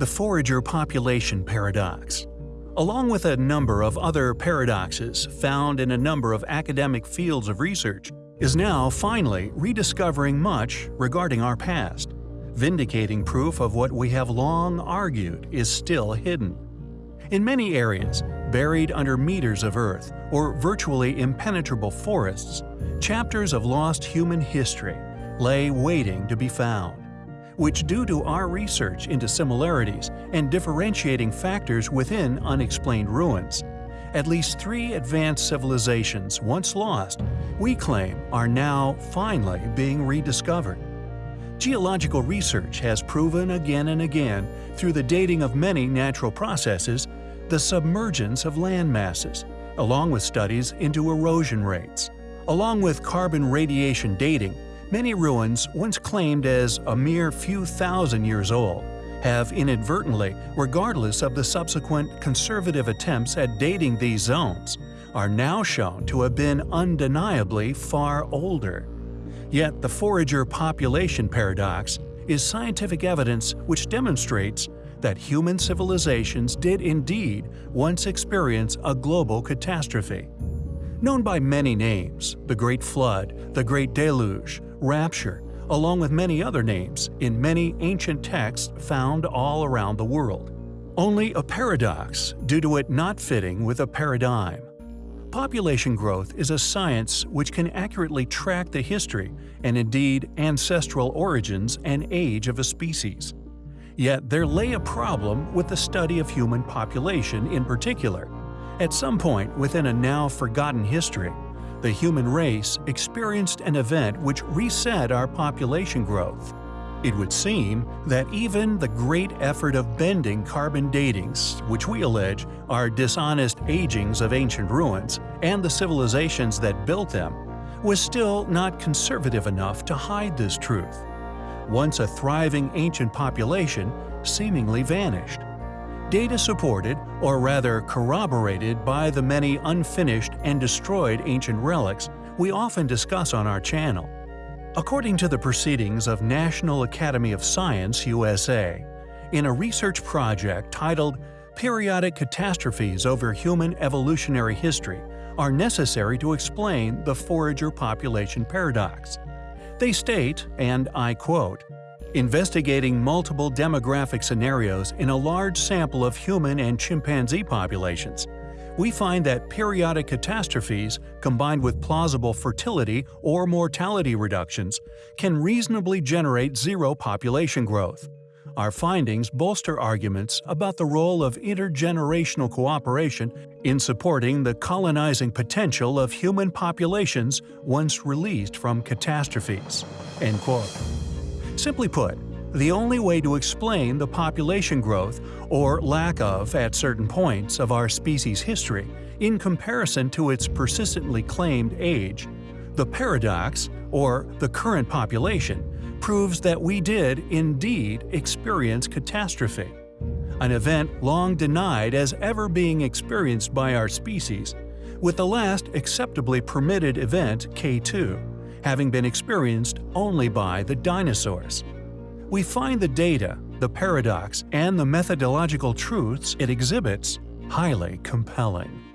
the forager population paradox. Along with a number of other paradoxes found in a number of academic fields of research, is now finally rediscovering much regarding our past, vindicating proof of what we have long argued is still hidden. In many areas, buried under meters of earth or virtually impenetrable forests, chapters of lost human history lay waiting to be found, which due to our research into similarities and differentiating factors within unexplained ruins, at least three advanced civilizations once lost, we claim are now finally being rediscovered. Geological research has proven again and again, through the dating of many natural processes, the submergence of land masses, along with studies into erosion rates. Along with carbon radiation dating, many ruins once claimed as a mere few thousand years old have inadvertently, regardless of the subsequent conservative attempts at dating these zones, are now shown to have been undeniably far older. Yet the forager population paradox is scientific evidence which demonstrates that human civilizations did indeed once experience a global catastrophe. Known by many names, the Great Flood, the Great Deluge, Rapture, along with many other names in many ancient texts found all around the world. Only a paradox due to it not fitting with a paradigm. Population growth is a science which can accurately track the history and indeed ancestral origins and age of a species. Yet there lay a problem with the study of human population in particular. At some point within a now forgotten history, the human race experienced an event which reset our population growth. It would seem that even the great effort of bending carbon datings, which we allege are dishonest agings of ancient ruins, and the civilizations that built them, was still not conservative enough to hide this truth. Once a thriving ancient population seemingly vanished data supported, or rather corroborated by the many unfinished and destroyed ancient relics we often discuss on our channel. According to the proceedings of National Academy of Science USA, in a research project titled Periodic Catastrophes Over Human Evolutionary History are necessary to explain the forager population paradox. They state, and I quote, Investigating multiple demographic scenarios in a large sample of human and chimpanzee populations, we find that periodic catastrophes combined with plausible fertility or mortality reductions can reasonably generate zero population growth. Our findings bolster arguments about the role of intergenerational cooperation in supporting the colonizing potential of human populations once released from catastrophes." End quote. Simply put, the only way to explain the population growth, or lack of at certain points of our species' history, in comparison to its persistently claimed age, the paradox, or the current population, proves that we did indeed experience catastrophe. An event long denied as ever being experienced by our species, with the last acceptably permitted event K-T having been experienced only by the dinosaurs. We find the data, the paradox, and the methodological truths it exhibits highly compelling.